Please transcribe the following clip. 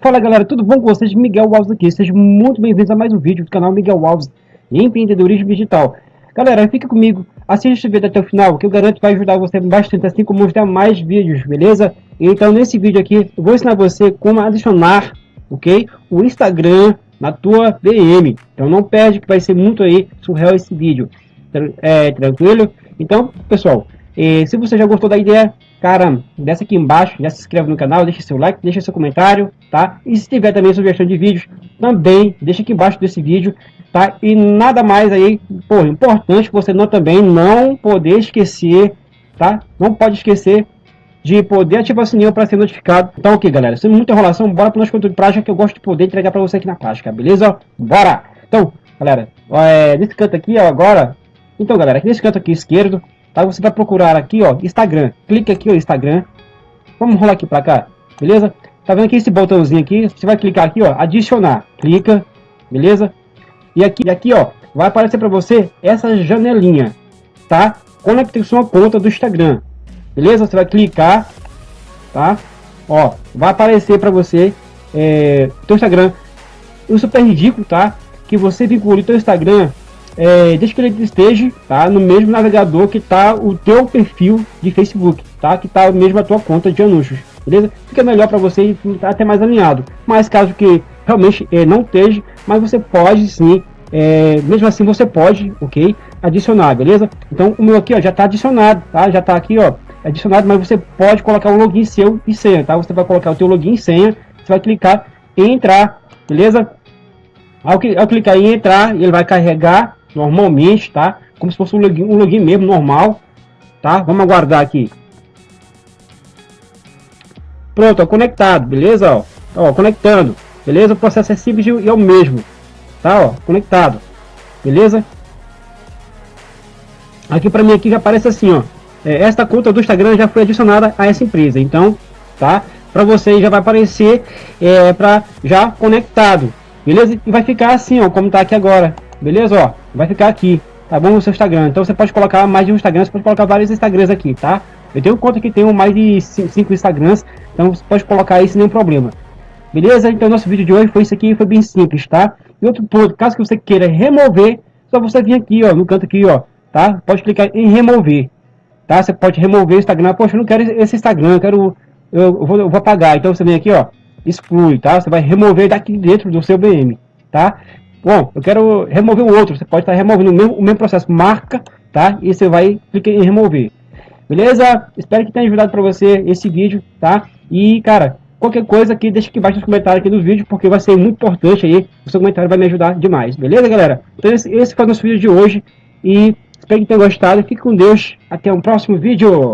Fala galera, tudo bom com vocês? Miguel Alves aqui, sejam muito bem-vindos a mais um vídeo do canal Miguel Alves Empreendedorismo Digital. Galera, fica comigo, assista esse vídeo até o final, que eu garanto vai ajudar você bastante, assim como os demais vídeos, beleza? Então nesse vídeo aqui, eu vou ensinar você como adicionar, ok? O Instagram na tua DM. Então não perde que vai ser muito aí surreal esse vídeo. É, tranquilo? Então, pessoal, e se você já gostou da ideia, cara, desce aqui embaixo, já se inscreve no canal, deixa seu like, deixa seu comentário, tá? E se tiver também sugestão de vídeos, também deixa aqui embaixo desse vídeo, tá? E nada mais aí, pô, importante você não também não poder esquecer, tá? Não pode esquecer de poder ativar o sininho para ser notificado. Então, ok, galera, sem muita enrolação, bora para o nosso conteúdo de prática que eu gosto de poder entregar para você aqui na prática, beleza? Bora! Então, galera, é, nesse canto aqui, ó, agora, então, galera, nesse canto aqui esquerdo, Tá? Você vai procurar aqui, ó, Instagram. Clique aqui, ó, Instagram. Vamos rolar aqui para cá, beleza? Tá vendo aqui esse botãozinho aqui? Você vai clicar aqui, ó, adicionar. Clica, beleza? E aqui, aqui, ó, vai aparecer para você essa janelinha, tá? Conecte sua conta do Instagram, beleza? Você vai clicar, tá? Ó, vai aparecer para você é, teu Instagram. O super ridículo, tá? Que você vincule teu Instagram é, desde que ele esteja tá, no mesmo navegador que está o teu perfil de Facebook, tá? Que está mesmo a tua conta de anúncios, beleza? Fica melhor para você e tá até mais alinhado. Mas caso que realmente é, não esteja, mas você pode sim, é, mesmo assim você pode, ok? Adicionar, beleza? Então o meu aqui ó, já está adicionado, tá? Já está aqui ó, adicionado, mas você pode colocar um login seu e senha, tá? Você vai colocar o teu login e senha, você vai clicar em entrar, beleza? Ao, ao clicar em entrar, ele vai carregar normalmente, tá? Como se fosse um login, um login mesmo, normal, tá? Vamos aguardar aqui. Pronto, ó, conectado, beleza? Ó, ó, conectando, beleza? O processo é simples e é o mesmo, tá? Ó, conectado, beleza? Aqui para mim aqui já aparece assim, ó. É, esta conta do Instagram já foi adicionada a essa empresa, então, tá? Para você já vai aparecer é, para já conectado, beleza? E vai ficar assim, ó, como tá aqui agora, beleza? Ó, vai ficar aqui, tá bom? No seu Instagram. Então você pode colocar mais de um Instagram, você pode colocar vários Instagrams aqui, tá? Eu tenho conta que tem mais de 5 Instagrams, então você pode colocar aí sem nenhum problema. Beleza? Então nosso vídeo de hoje foi isso aqui, foi bem simples, tá? E outro ponto, caso que você queira remover, só você vir aqui, ó, no canto aqui, ó, tá? Pode clicar em remover, tá? Você pode remover o Instagram, poxa, eu não quero esse Instagram, eu quero, eu vou, eu vou apagar. Então você vem aqui, ó, exclui, tá? Você vai remover daqui dentro do seu BM, tá? Bom, eu quero remover o outro. Você pode estar removendo o mesmo, o mesmo processo. Marca, tá? E você vai clicar em remover. Beleza? Espero que tenha ajudado para você esse vídeo, tá? E, cara, qualquer coisa aqui, deixa aqui embaixo nos comentários aqui do vídeo, porque vai ser muito importante aí. O seu comentário vai me ajudar demais. Beleza, galera? Então, esse, esse foi o nosso vídeo de hoje. E espero que tenha gostado. Fique com Deus. Até um próximo vídeo.